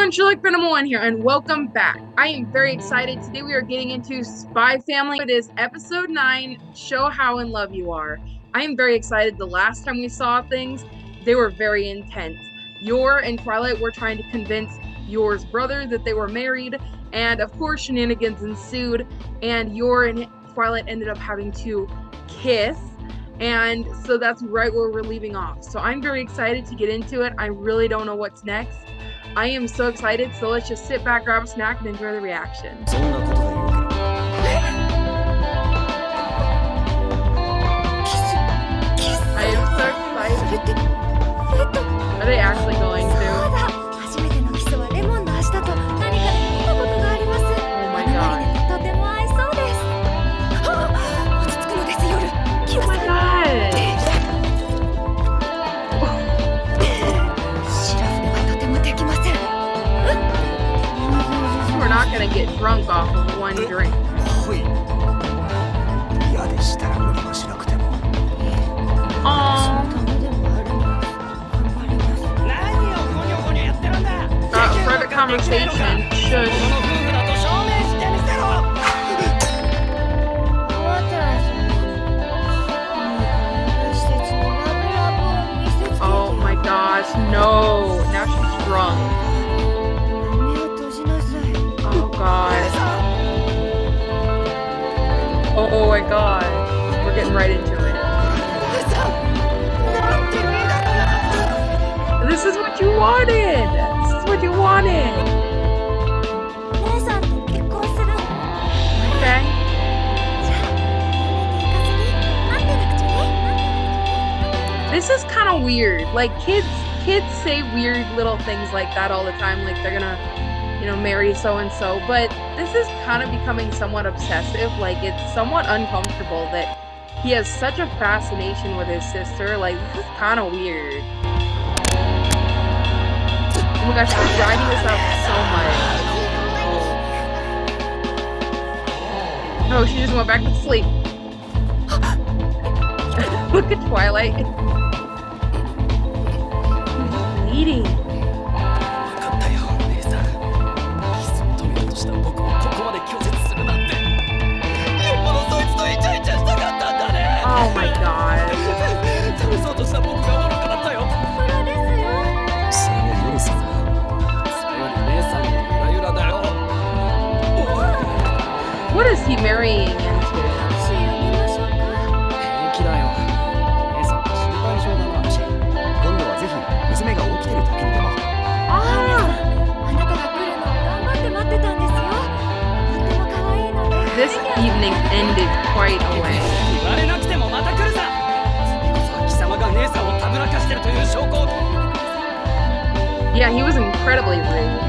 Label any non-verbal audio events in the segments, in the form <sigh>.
everyone, Sherlock 1 here, and welcome back. I am very excited. Today we are getting into Spy Family. It is episode 9, Show How in Love You Are. I am very excited. The last time we saw things, they were very intense. Yor and Twilight were trying to convince Yor's brother that they were married, and of course shenanigans ensued, and Yor and Twilight ended up having to kiss and so that's right where we're leaving off. So I'm very excited to get into it. I really don't know what's next. I am so excited, so let's just sit back, grab a snack, and enjoy the reaction. I am so excited. Are they actually gonna get drunk off of one drink. Um, uh, conversation, should. Wanted! This is what you wanted! Okay? This is kind of weird. Like kids kids say weird little things like that all the time like they're going to, you know, marry so and so, but this is kind of becoming somewhat obsessive. Like it's somewhat uncomfortable that he has such a fascination with his sister. Like this is kind of weird. Oh my gosh, I'm riding this out so much. Oh, she just went back to sleep. <laughs> Look at Twilight. He's bleeding. Yeah, he was incredibly rude.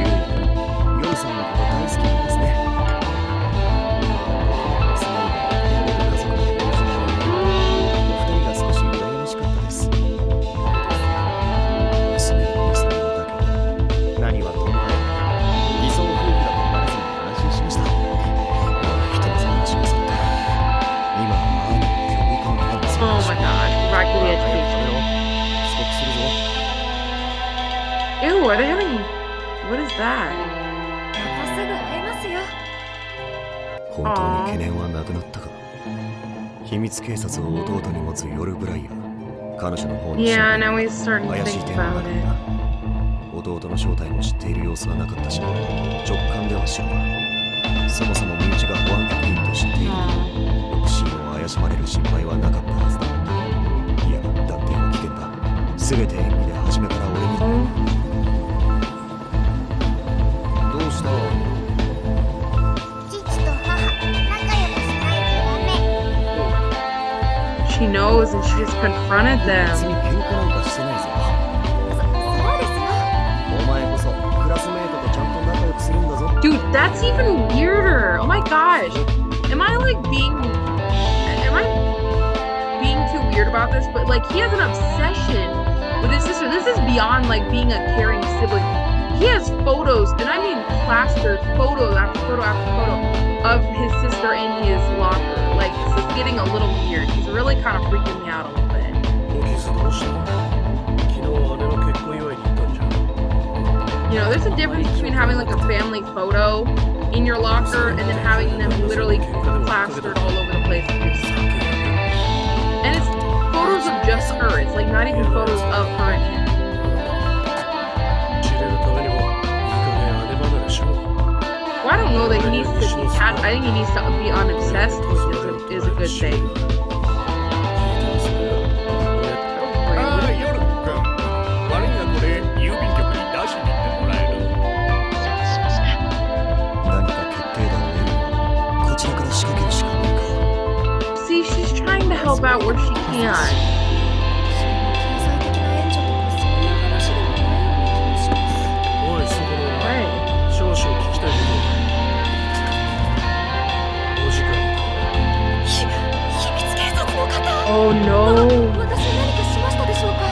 Ew, are they having. What is that? 本当に懸念はなくなったか秘密警察を弟に持つ夜ブライアー彼女の方に Yeah, now he's starting to 怪しい think 点があ about る it. 弟の正体も知っている様子はなかったし直感では知るがそもそも身内が保安局員と知っている.独身を怪しまれる心配はなかったはずだいや断定は危険だ全て演技で初めから俺に Oh. was and she just confronted them. Dude, that's even weirder. Oh my gosh. Am I like being am I being too weird about this? But like he has an obsession with his sister. This is beyond like being a caring sibling he has photos, and I mean plastered photo after photo after photo of his sister in his locker. Like this is getting a little weird. He's really kind of freaking me out a little bit. You know, there's a difference between having like a family photo in your locker and then having them literally plastered all over the place. And it's photos of just her. It's like not even photos of her and him. Well, like he needs to be. I think he needs to be unobsessed. Is a, is a good thing. See, she's trying to help out where she can. Oh no. 私何かしましたでしょうか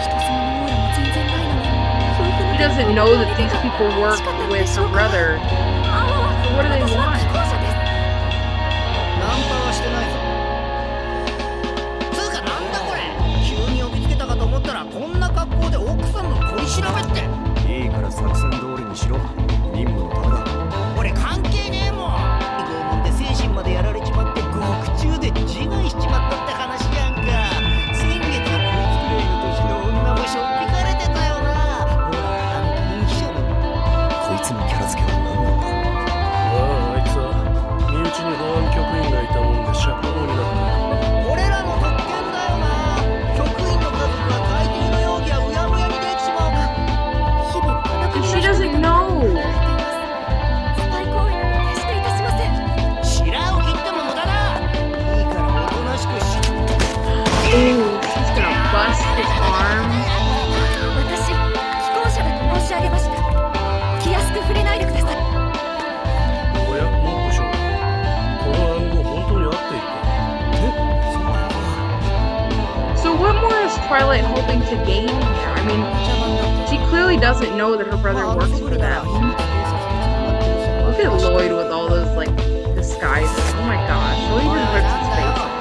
人妻のオーラも全然ないのに夫婦の He doesn't know that these people work with her brother. あの What do they 私は want? のキャラ付けは何なんだ？まああいつは身内に保安 Twilight hoping to gain here? I mean, she clearly doesn't know that her brother works for them. Look at Lloyd with all those, like, disguises. Oh my gosh, Lloyd just rips his face.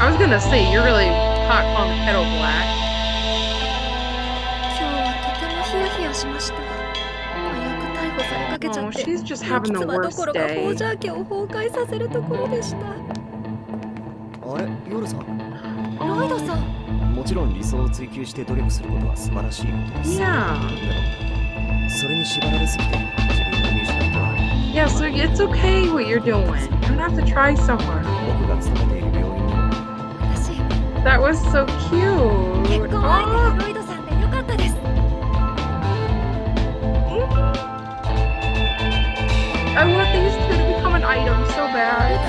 I was gonna say, you're really hot on the kettle black. 今日はとてもヒヤヒヤしました早く逮捕されかけちゃ Oh, って having the 妻どころかホジャー家を崩壊させるところでしたとあれ？夜さん？ロイドさんもちろん理想を追求して努力することは素晴らしいことです Yeah. でもそれに縛られすぎて自分を見失っては Yeah, so it's okay what you're doing. You don't have to try so hard. That was so 結 cute. 婚 I want these two to become an item so bad.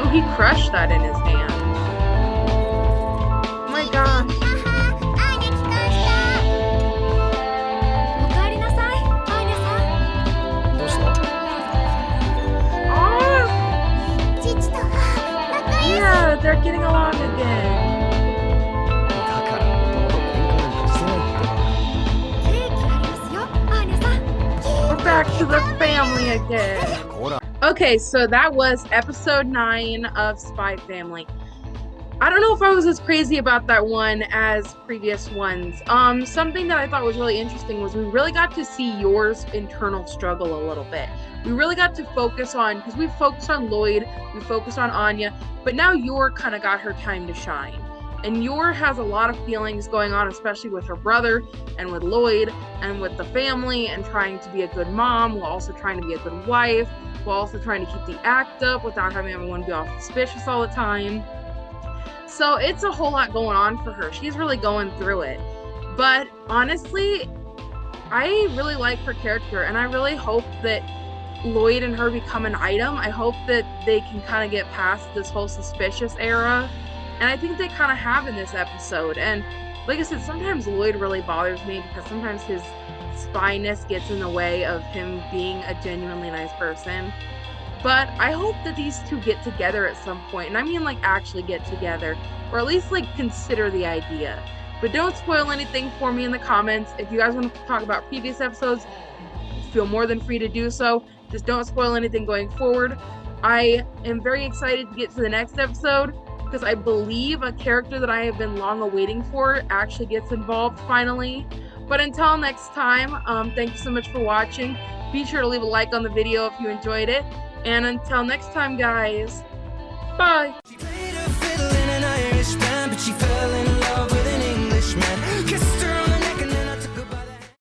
Oh, he crushed that in his hand. Oh my gosh. Ah! Oh. Yeah, they're getting along again. Back to the family again. Okay, so that was episode nine of Spy Family. I don't know if I was as crazy about that one as previous ones. Um, something that I thought was really interesting was we really got to see Yor's internal struggle a little bit. We really got to focus on because we focused on Lloyd, we focused on Anya, but now Yor kind of got her time to shine. And Yor has a lot of feelings going on, especially with her brother and with Lloyd and with the family, and trying to be a good mom while also trying to be a good wife while also trying to keep the act up without having everyone be all suspicious all the time. So it's a whole lot going on for her. She's really going through it. But honestly, I really like her character and I really hope that Lloyd and her become an item. I hope that they can kind of get past this whole suspicious era. And I think they kind of have in this episode. And like I said, sometimes Lloyd really bothers me because sometimes his spyness gets in the way of him being a genuinely nice person. But I hope that these two get together at some point, and I mean like actually get together, or at least like consider the idea. But don't spoil anything for me in the comments. If you guys want to talk about previous episodes, feel more than free to do so. Just don't spoil anything going forward. I am very excited to get to the next episode because I believe a character that I have been long awaiting for actually gets involved finally. But until next time, um, thank you so much for watching. Be sure to leave a like on the video if you enjoyed it. And until next time, guys, bye.